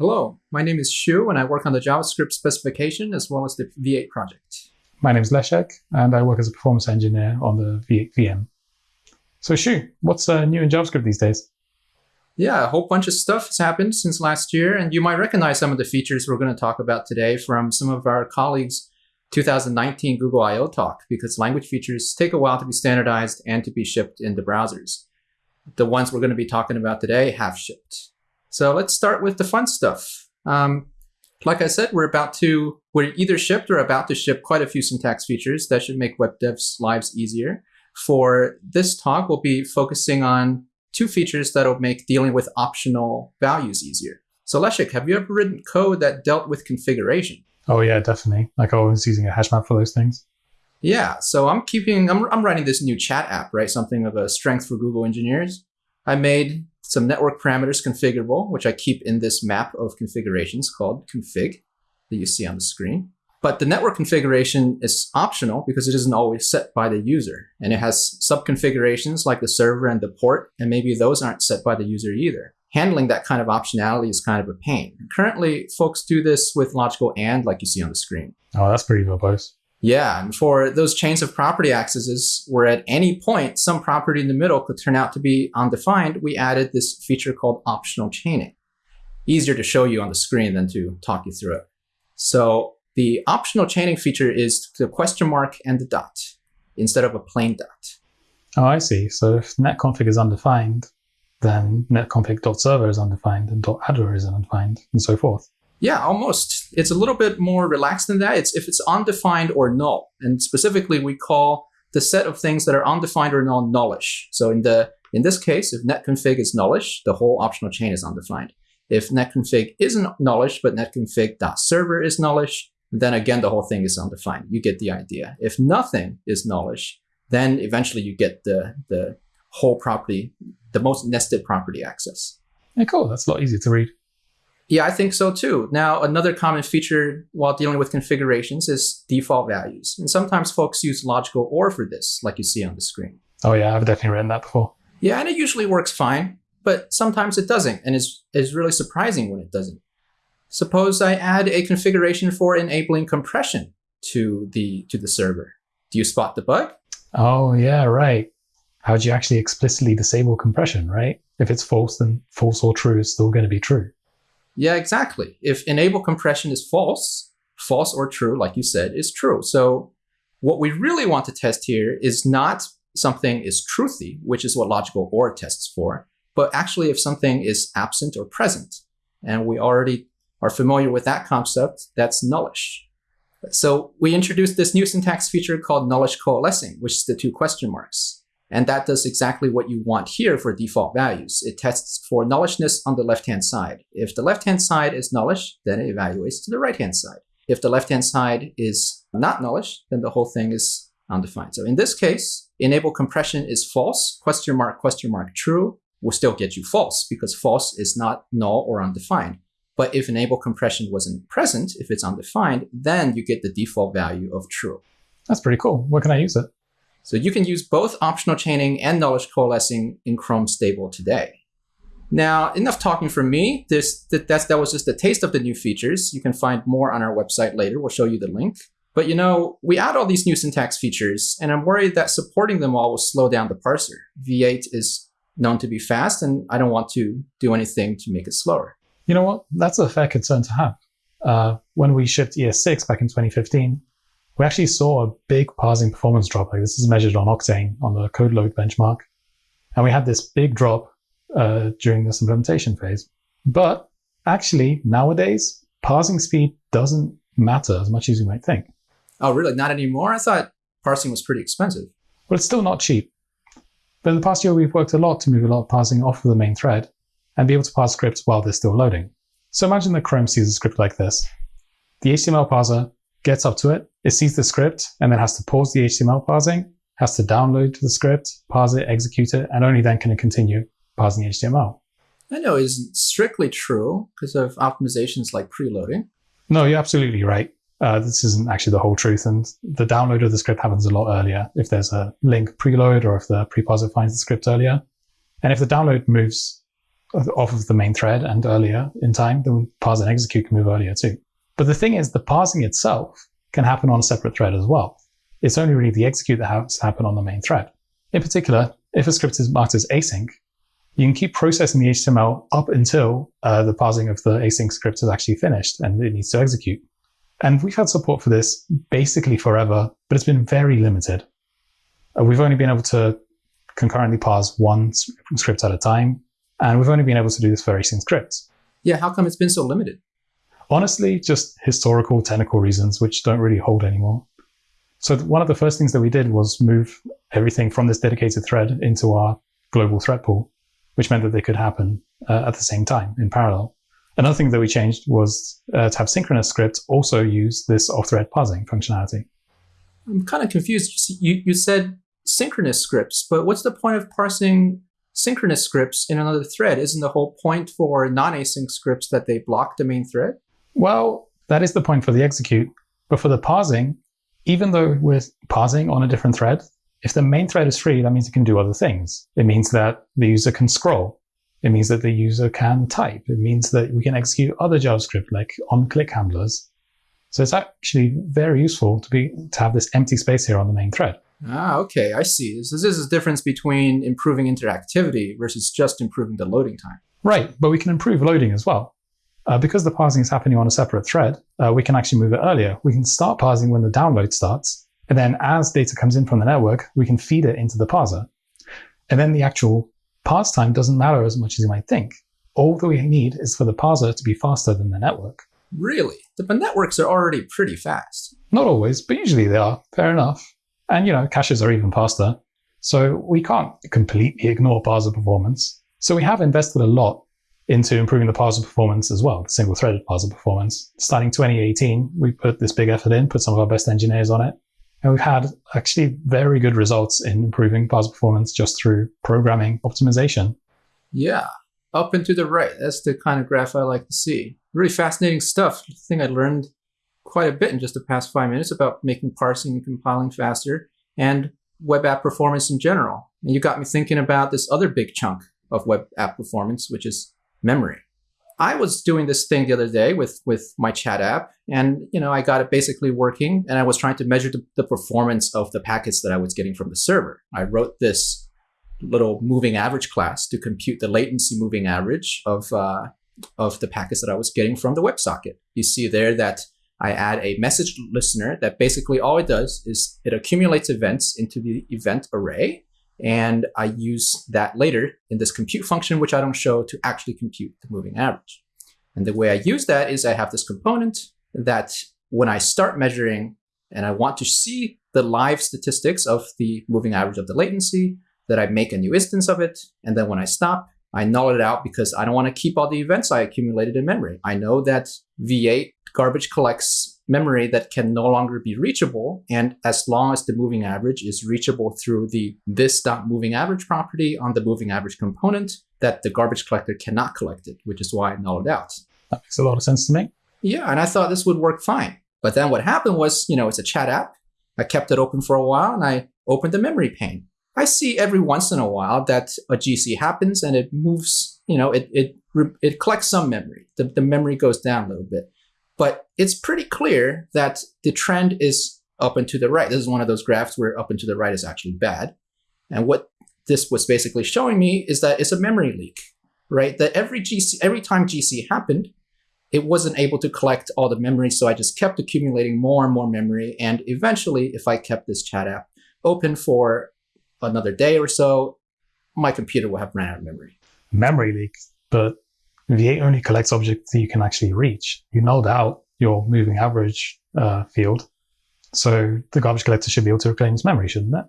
Hello, my name is Shu, and I work on the JavaScript specification as well as the V8 project. My name is Leszek, and I work as a performance engineer on the V8 VM. So Shu, what's uh, new in JavaScript these days? Yeah, a whole bunch of stuff has happened since last year, and you might recognize some of the features we're going to talk about today from some of our colleagues' 2019 Google I/O talk, because language features take a while to be standardized and to be shipped into browsers. The ones we're going to be talking about today have shipped. So let's start with the fun stuff. Um, like I said, we're about to, we're either shipped or about to ship quite a few syntax features that should make web devs' lives easier. For this talk, we'll be focusing on two features that'll make dealing with optional values easier. So Leszek, have you ever written code that dealt with configuration? Oh yeah, definitely. Like I was using a hash map for those things. Yeah, so I'm keeping, I'm, I'm writing this new chat app, right? Something of a strength for Google engineers. I made some network parameters configurable, which I keep in this map of configurations called config that you see on the screen. But the network configuration is optional because it isn't always set by the user. And it has sub-configurations like the server and the port, and maybe those aren't set by the user either. Handling that kind of optionality is kind of a pain. Currently, folks do this with logical AND like you see on the screen. Oh, that's pretty verbose. Yeah, and for those chains of property accesses where at any point some property in the middle could turn out to be undefined, we added this feature called optional chaining. Easier to show you on the screen than to talk you through it. So the optional chaining feature is the question mark and the dot instead of a plain dot. Oh, I see. So if netconfig is undefined, then netconfig.server is undefined and .addr is undefined and so forth. Yeah, almost. It's a little bit more relaxed than that. It's if it's undefined or null. And specifically, we call the set of things that are undefined or null nullish. So in the in this case, if netconfig is nullish, the whole optional chain is undefined. If netconfig isn't nullish, but netconfig.server is nullish, then again, the whole thing is undefined. You get the idea. If nothing is nullish, then eventually you get the, the whole property, the most nested property access. Yeah, cool. That's a lot easier to read. Yeah, I think so too. Now, another common feature while dealing with configurations is default values. And sometimes folks use logical OR for this, like you see on the screen. Oh yeah, I've definitely written that before. Yeah, and it usually works fine, but sometimes it doesn't, and it's, is really surprising when it doesn't. Suppose I add a configuration for enabling compression to the to the server. Do you spot the bug? Oh yeah, right. How do you actually explicitly disable compression, right? If it's false, then false or true is still going to be true. Yeah, exactly. If enable compression is false, false or true, like you said, is true. So what we really want to test here is not something is truthy, which is what logical OR tests for, but actually if something is absent or present. And we already are familiar with that concept, that's nullish. So we introduced this new syntax feature called nullish coalescing, which is the two question marks. And that does exactly what you want here for default values. It tests for nullishness on the left-hand side. If the left-hand side is nullish, then it evaluates to the right-hand side. If the left-hand side is not nullish, then the whole thing is undefined. So in this case, enable compression is false, question mark, question mark, true, will still get you false because false is not null or undefined. But if enable compression wasn't present, if it's undefined, then you get the default value of true. That's pretty cool. Where can I use it? So you can use both optional chaining and nullish coalescing in Chrome Stable today. Now, enough talking from me. This that, that was just a taste of the new features. You can find more on our website later. We'll show you the link. But you know, we add all these new syntax features, and I'm worried that supporting them all will slow down the parser. V8 is known to be fast, and I don't want to do anything to make it slower. You know what? That's a fair concern to have. Uh, when we shipped ES6 back in 2015, we actually saw a big parsing performance drop. Like this is measured on Octane on the code load benchmark. And we had this big drop uh, during this implementation phase. But actually, nowadays, parsing speed doesn't matter as much as you might think. Oh, really? Not anymore? I thought parsing was pretty expensive. Well, it's still not cheap. But in the past year, we've worked a lot to move a lot of parsing off of the main thread and be able to parse scripts while they're still loading. So imagine that Chrome sees a script like this. The HTML parser gets up to it, it sees the script, and then has to pause the HTML parsing, has to download the script, parse it, execute it, and only then can it continue parsing HTML. I know isn't strictly true because of optimizations like preloading. No, you're absolutely right. Uh, this isn't actually the whole truth, and the download of the script happens a lot earlier if there's a link preload or if the preparser finds the script earlier. And if the download moves off of the main thread and earlier in time, then parse and execute can move earlier too. But the thing is, the parsing itself can happen on a separate thread as well. It's only really the execute that has to happen on the main thread. In particular, if a script is marked as async, you can keep processing the HTML up until uh, the parsing of the async script is actually finished and it needs to execute. And we've had support for this basically forever, but it's been very limited. Uh, we've only been able to concurrently parse one script at a time, and we've only been able to do this for async scripts. Yeah, how come it's been so limited? Honestly, just historical technical reasons, which don't really hold anymore. So one of the first things that we did was move everything from this dedicated thread into our global thread pool which meant that they could happen uh, at the same time in parallel. Another thing that we changed was uh, to have synchronous scripts also use this off-thread parsing functionality. I'm kind of confused. You, you said synchronous scripts, but what's the point of parsing synchronous scripts in another thread? Isn't the whole point for non-async scripts that they block the main thread? Well, that is the point for the execute. But for the parsing, even though we're parsing on a different thread, if the main thread is free, that means it can do other things. It means that the user can scroll. It means that the user can type. It means that we can execute other JavaScript like on-click handlers. So it's actually very useful to be to have this empty space here on the main thread. Ah, okay, I see. So this is the difference between improving interactivity versus just improving the loading time. Right, but we can improve loading as well. Uh, because the parsing is happening on a separate thread, uh, we can actually move it earlier. We can start parsing when the download starts, and then as data comes in from the network, we can feed it into the parser. And then the actual parse time doesn't matter as much as you might think. All that we need is for the parser to be faster than the network. Really? But networks are already pretty fast. Not always, but usually they are. Fair enough. And, you know, caches are even faster. So we can't completely ignore parser performance. So we have invested a lot into improving the parser performance as well, the single-threaded parser performance. Starting 2018, we put this big effort in, put some of our best engineers on it, and we've had actually very good results in improving parser performance just through programming optimization. Yeah, up and to the right. That's the kind of graph I like to see. Really fascinating stuff. I think I learned quite a bit in just the past five minutes about making parsing and compiling faster and web app performance in general. And you got me thinking about this other big chunk of web app performance, which is memory. I was doing this thing the other day with with my chat app, and you know I got it basically working, and I was trying to measure the, the performance of the packets that I was getting from the server. I wrote this little moving average class to compute the latency moving average of uh, of the packets that I was getting from the WebSocket. You see there that I add a message listener that basically all it does is it accumulates events into the event array and I use that later in this compute function, which I don't show to actually compute the moving average. And the way I use that is I have this component that when I start measuring and I want to see the live statistics of the moving average of the latency, that I make a new instance of it. And then when I stop, I null it out because I don't want to keep all the events I accumulated in memory. I know that V8 garbage collects memory that can no longer be reachable. And as long as the moving average is reachable through the this.moving average property on the moving average component, that the garbage collector cannot collect it, which is why it nulled out. That makes a lot of sense to me. Yeah, and I thought this would work fine. But then what happened was, you know, it's a chat app. I kept it open for a while and I opened the memory pane. I see every once in a while that a GC happens and it moves, you know, it, it, it collects some memory. The, the memory goes down a little bit. But it's pretty clear that the trend is up and to the right. This is one of those graphs where up and to the right is actually bad. And what this was basically showing me is that it's a memory leak, right? That every GC, every time GC happened, it wasn't able to collect all the memory. So I just kept accumulating more and more memory. And eventually, if I kept this chat app open for another day or so, my computer will have ran out of memory. Memory leak, but V8 only collects objects that you can actually reach. You nulled out your moving average uh, field. So the garbage collector should be able to reclaim its memory, shouldn't it?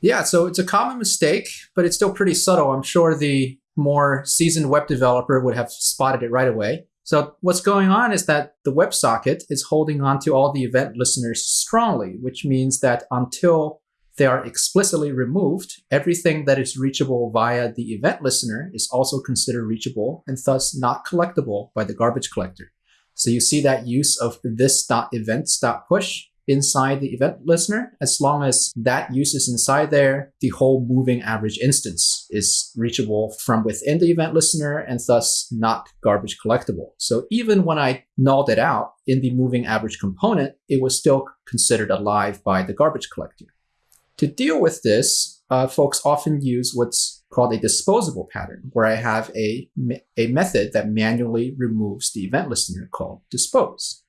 Yeah, so it's a common mistake, but it's still pretty subtle. I'm sure the more seasoned web developer would have spotted it right away. So what's going on is that the WebSocket is holding on to all the event listeners strongly, which means that until they are explicitly removed, everything that is reachable via the event listener is also considered reachable and thus not collectible by the garbage collector. So you see that use of this .events.push inside the event listener. As long as that use is inside there, the whole moving average instance is reachable from within the event listener and thus not garbage collectible. So even when I nulled it out in the moving average component, it was still considered alive by the garbage collector. To deal with this, uh, folks often use what's called a disposable pattern, where I have a, a method that manually removes the event listener called dispose.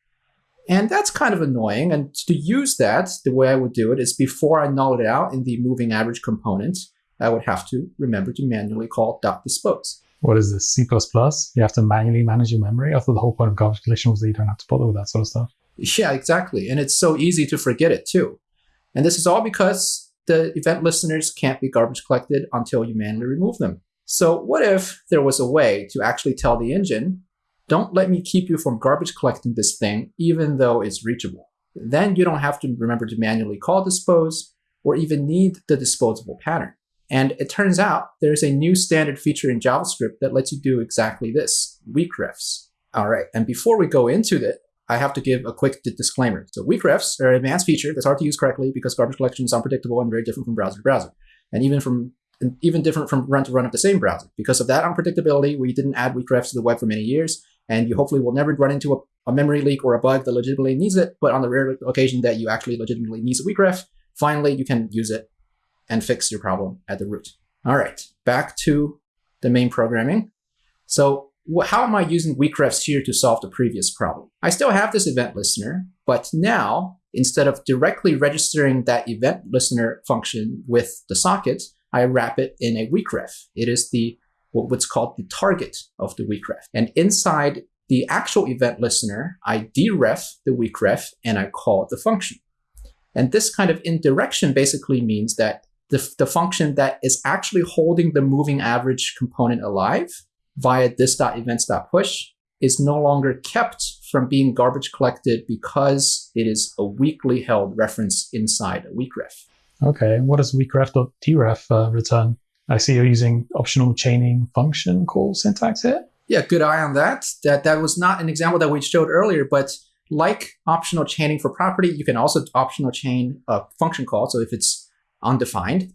And that's kind of annoying. And to use that, the way I would do it is before I null it out in the moving average component, I would have to remember to manually call dot dispose. What is this, C++? You have to manually manage your memory? I thought the whole point of garbage collection was that you don't have to bother with that sort of stuff. Yeah, exactly. And it's so easy to forget it too. And this is all because the event listeners can't be garbage collected until you manually remove them. So what if there was a way to actually tell the engine, don't let me keep you from garbage collecting this thing, even though it's reachable. Then you don't have to remember to manually call dispose or even need the disposable pattern. And it turns out there's a new standard feature in JavaScript that lets you do exactly this, weak refs. All right, and before we go into it, I have to give a quick disclaimer. So weak refs are an advanced feature that's hard to use correctly because garbage collection is unpredictable and very different from browser to browser. And even from and even different from run to run of the same browser. Because of that unpredictability, we didn't add weak refs to the web for many years, and you hopefully will never run into a, a memory leak or a bug that legitimately needs it, but on the rare occasion that you actually legitimately needs a weak ref, finally you can use it and fix your problem at the root. All right, back to the main programming. So how am I using weak refs here to solve the previous problem? I still have this event listener, but now instead of directly registering that event listener function with the socket, I wrap it in a weak ref. It is the what's called the target of the weak ref. And inside the actual event listener, I deref the weak ref and I call the function. And this kind of indirection basically means that the, the function that is actually holding the moving average component alive via this.events.push is no longer kept from being garbage collected because it is a weakly held reference inside a weak ref. Okay, what does weakref.deref uh, return? I see you're using optional chaining function call syntax here. Yeah, good eye on that. That that was not an example that we showed earlier, but like optional chaining for property, you can also optional chain a function call. So if it's undefined,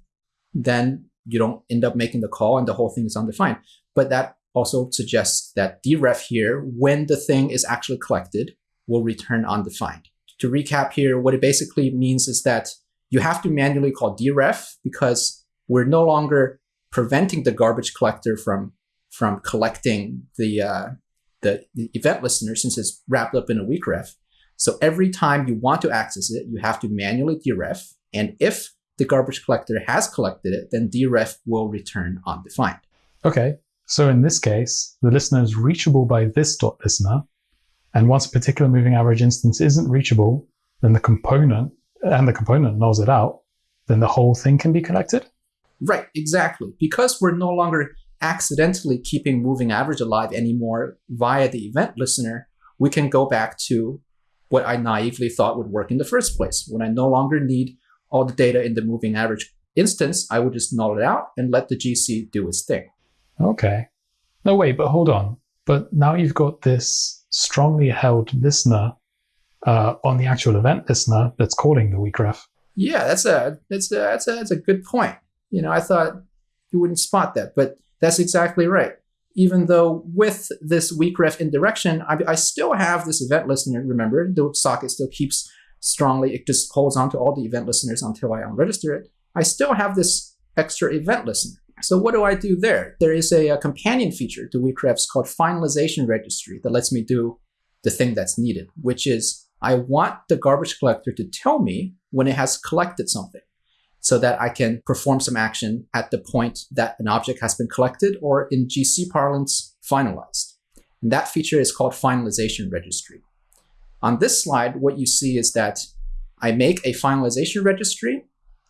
then you don't end up making the call and the whole thing is undefined. But that also suggests that deref here, when the thing is actually collected, will return undefined. To recap here, what it basically means is that you have to manually call deref because we're no longer preventing the garbage collector from from collecting the, uh, the, event listener since it's wrapped up in a weak ref. So every time you want to access it, you have to manually deref. And if the garbage collector has collected it, then deref will return undefined. Okay. So in this case, the listener is reachable by this dot listener. And once a particular moving average instance isn't reachable, then the component and the component nulls it out, then the whole thing can be collected? Right, exactly. Because we're no longer accidentally keeping moving average alive anymore via the event listener, we can go back to what I naively thought would work in the first place. When I no longer need all the data in the moving average instance, I would just null it out and let the GC do its thing. Okay. No, wait, but hold on. But now you've got this strongly held listener uh, on the actual event listener that's calling the weak ref. Yeah, that's a that's a, that's a that's a good point. You know, I thought you wouldn't spot that, but that's exactly right. Even though with this weak ref indirection, I, I still have this event listener. Remember, the socket still keeps strongly. It just holds on to all the event listeners until I unregister it. I still have this extra event listener. So what do I do there? There is a, a companion feature to weakrefs called finalization registry that lets me do the thing that's needed, which is I want the garbage collector to tell me when it has collected something so that I can perform some action at the point that an object has been collected or in GC parlance, finalized. And that feature is called finalization registry. On this slide, what you see is that I make a finalization registry.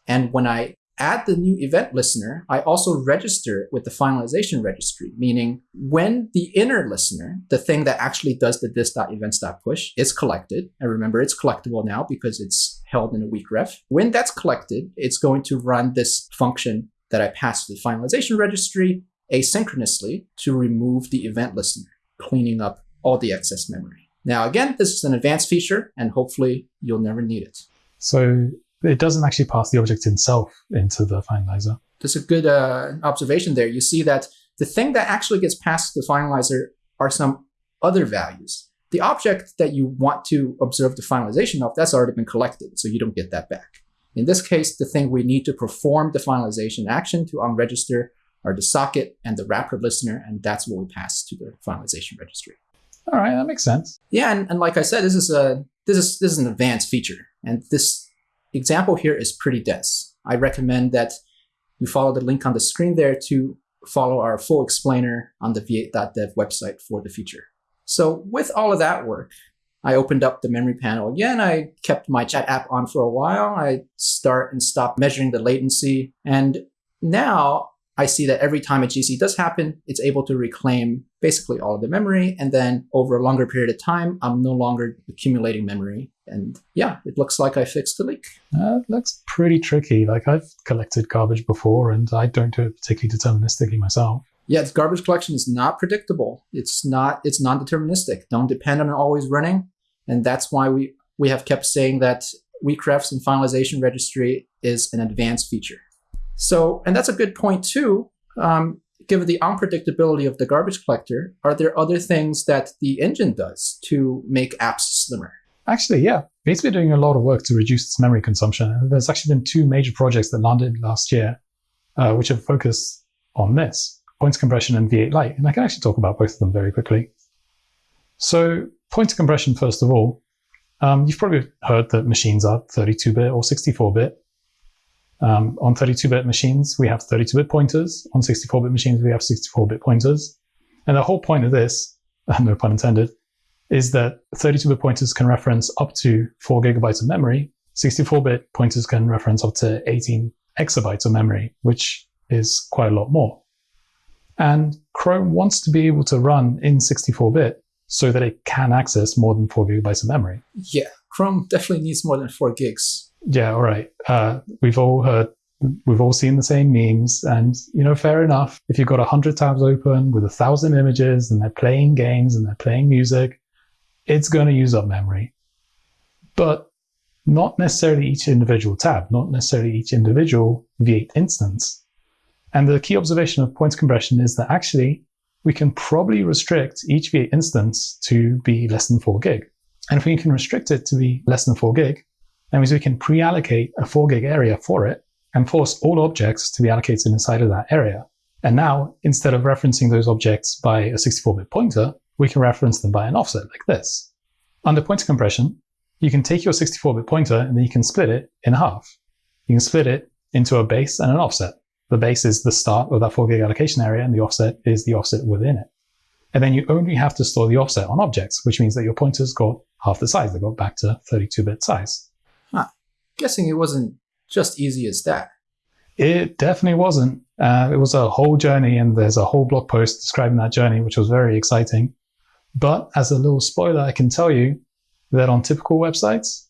And when I add the new event listener, I also register it with the finalization registry, meaning when the inner listener, the thing that actually does the this.events.push, is collected, and remember it's collectible now because it's held in a weak ref. When that's collected, it's going to run this function that I pass to the finalization registry asynchronously to remove the event listener, cleaning up all the excess memory. Now, again, this is an advanced feature, and hopefully you'll never need it. So it doesn't actually pass the object itself into the finalizer. that's a good uh, observation there. You see that the thing that actually gets passed to the finalizer are some other values. The object that you want to observe the finalization of, that's already been collected, so you don't get that back. In this case, the thing we need to perform the finalization action to unregister are the socket and the wrapper listener, and that's what we pass to the finalization registry. All right, that makes sense. Yeah, and, and like I said, this is a this is this is an advanced feature, and this example here is pretty dense. I recommend that you follow the link on the screen there to follow our full explainer on the v8.dev website for the feature. So with all of that work, I opened up the memory panel again. I kept my chat app on for a while. I start and stop measuring the latency. And now I see that every time a GC does happen, it's able to reclaim basically all of the memory. And then over a longer period of time, I'm no longer accumulating memory. And yeah, it looks like I fixed the leak. Uh, looks pretty tricky. Like I've collected garbage before and I don't do it particularly deterministically myself. Yeah, garbage collection is not predictable. It's not, it's non-deterministic. Don't depend on it always running. And that's why we, we have kept saying that Weakrefs and finalization registry is an advanced feature. So, and that's a good point too. Um, given the unpredictability of the garbage collector, are there other things that the engine does to make apps slimmer? Actually, yeah. It's been doing a lot of work to reduce its memory consumption. There's actually been two major projects that landed last year, uh, which have focused on this, pointer compression and V8 Lite. And I can actually talk about both of them very quickly. So pointer compression, first of all, um, you've probably heard that machines are 32-bit or 64-bit. Um, on 32-bit machines, we have 32-bit pointers. On 64-bit machines, we have 64-bit pointers. And the whole point of this, no pun intended, is that 32-bit pointers can reference up to 4 gigabytes of memory. 64-bit pointers can reference up to 18 exabytes of memory, which is quite a lot more. And Chrome wants to be able to run in 64-bit so that it can access more than 4 gigabytes of memory. Yeah, Chrome definitely needs more than 4 gigs yeah, all right. Uh, we've all heard, we've all seen the same memes, and you know, fair enough. If you've got a hundred tabs open with a thousand images, and they're playing games and they're playing music, it's going to use up memory. But not necessarily each individual tab, not necessarily each individual V8 instance. And the key observation of pointer compression is that actually we can probably restrict each V8 instance to be less than 4 gig. And if we can restrict it to be less than 4 gig, that means we can pre-allocate a 4 gig area for it and force all objects to be allocated inside of that area. And now, instead of referencing those objects by a 64-bit pointer, we can reference them by an offset like this. Under pointer compression, you can take your 64-bit pointer and then you can split it in half. You can split it into a base and an offset. The base is the start of that 4 gig allocation area and the offset is the offset within it. And then you only have to store the offset on objects, which means that your pointers got half the size. They got back to 32-bit size guessing it wasn't just easy as that. It definitely wasn't. Uh, it was a whole journey, and there's a whole blog post describing that journey, which was very exciting. But as a little spoiler, I can tell you that on typical websites,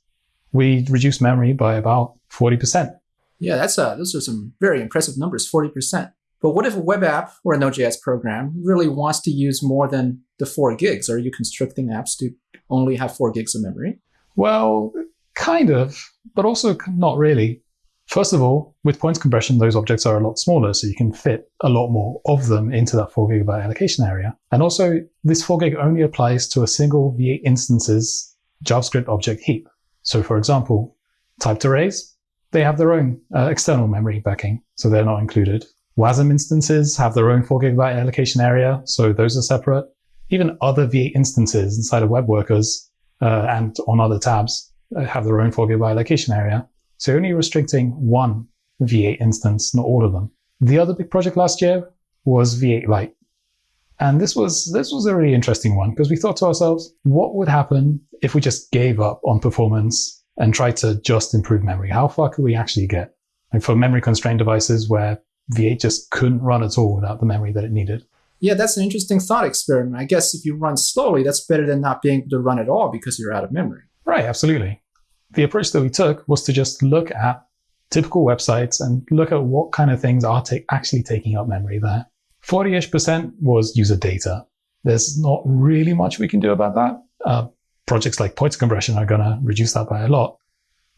we reduce memory by about 40%. Yeah, that's uh, those are some very impressive numbers, 40%. But what if a web app or a Node.js program really wants to use more than the 4 gigs? Are you constricting apps to only have 4 gigs of memory? Well, Kind of, but also not really. First of all, with pointer compression, those objects are a lot smaller, so you can fit a lot more of them into that 4 gigabyte allocation area. And also, this 4 gig only applies to a single V8 instance's JavaScript object heap. So for example, typed arrays, they have their own uh, external memory backing, so they're not included. WASM instances have their own 4 gigabyte allocation area, so those are separate. Even other V8 instances inside of web workers uh, and on other tabs Uh, have their own 4 gigabyte allocation area. So only restricting one V8 instance, not all of them. The other big project last year was V8 Lite. And this was this was a really interesting one because we thought to ourselves, what would happen if we just gave up on performance and tried to just improve memory? How far could we actually get? Like for memory constrained devices where V8 just couldn't run at all without the memory that it needed. Yeah, that's an interesting thought experiment. I guess if you run slowly, that's better than not being able to run at all because you're out of memory. Right, absolutely. The approach that we took was to just look at typical websites and look at what kind of things are actually taking up memory there. 40-ish percent was user data. There's not really much we can do about that. Uh, projects like pointer compression are going to reduce that by a lot.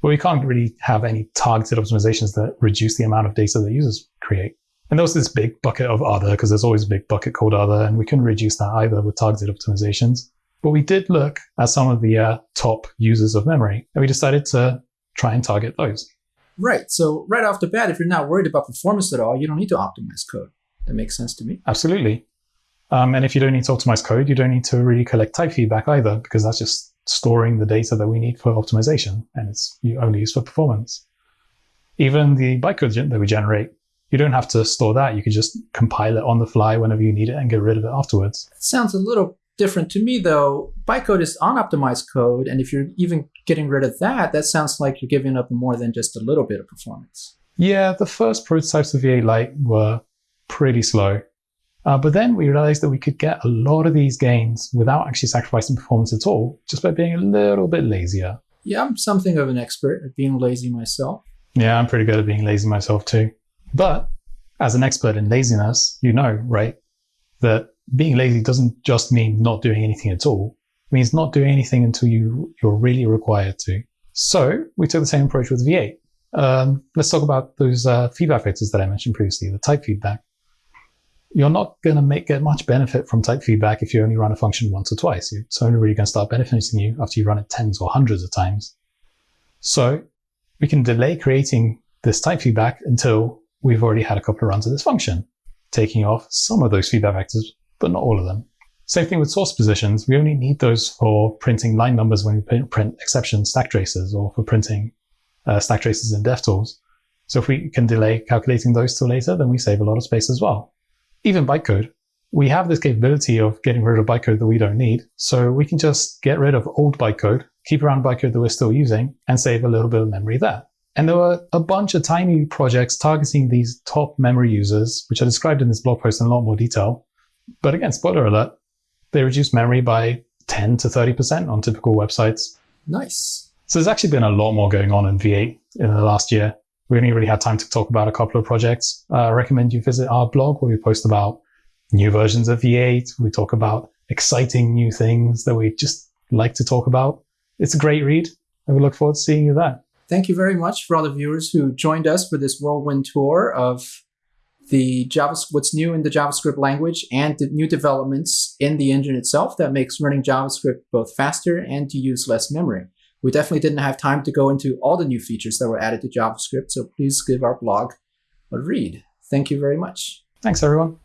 but we can't really have any targeted optimizations that reduce the amount of data that users create. And there was this big bucket of other, because there's always a big bucket called other, and we couldn't reduce that either with targeted optimizations. But we did look at some of the uh, top users of memory, and we decided to try and target those. Right. So right off the bat, if you're not worried about performance at all, you don't need to optimize code. That makes sense to me. Absolutely. Um, and if you don't need to optimize code, you don't need to really collect type feedback either, because that's just storing the data that we need for optimization, and it's only used for performance. Even the bytecode that we generate, you don't have to store that. You can just compile it on the fly whenever you need it and get rid of it afterwards. It sounds a little different to me, though. Bytecode is unoptimized code, and if you're even getting rid of that, that sounds like you're giving up more than just a little bit of performance. Yeah, the first prototypes of V8 Lite were pretty slow. Uh, but then we realized that we could get a lot of these gains without actually sacrificing performance at all, just by being a little bit lazier. Yeah, I'm something of an expert at being lazy myself. Yeah, I'm pretty good at being lazy myself too. But as an expert in laziness, you know, right, that being lazy doesn't just mean not doing anything at all. It means not doing anything until you, you're really required to. So we took the same approach with V8. Um, let's talk about those uh, feedback vectors that I mentioned previously, the type feedback you're not going to make get much benefit from type feedback if you only run a function once or twice. It's only really going to start benefiting you after you run it tens or hundreds of times. So we can delay creating this type feedback until we've already had a couple of runs of this function, taking off some of those feedback vectors, but not all of them. Same thing with source positions. We only need those for printing line numbers when we print exception stack traces or for printing uh, stack traces in DevTools. So if we can delay calculating those till later, then we save a lot of space as well even bytecode, we have this capability of getting rid of bytecode that we don't need. So we can just get rid of old bytecode, keep around bytecode that we're still using, and save a little bit of memory there. And there were a bunch of tiny projects targeting these top memory users, which are described in this blog post in a lot more detail. But again, spoiler alert, they reduce memory by 10 to 30% on typical websites. Nice. So there's actually been a lot more going on in V8 in the last year we only really had time to talk about a couple of projects. Uh, I recommend you visit our blog where we post about new versions of V8. We talk about exciting new things that we just like to talk about. It's a great read, and we look forward to seeing you there. Thank you very much for all the viewers who joined us for this whirlwind tour of the JavaScript, what's new in the JavaScript language and the new developments in the engine itself that makes running JavaScript both faster and to use less memory. We definitely didn't have time to go into all the new features that were added to JavaScript, so please give our blog a read. Thank you very much. Thanks, everyone.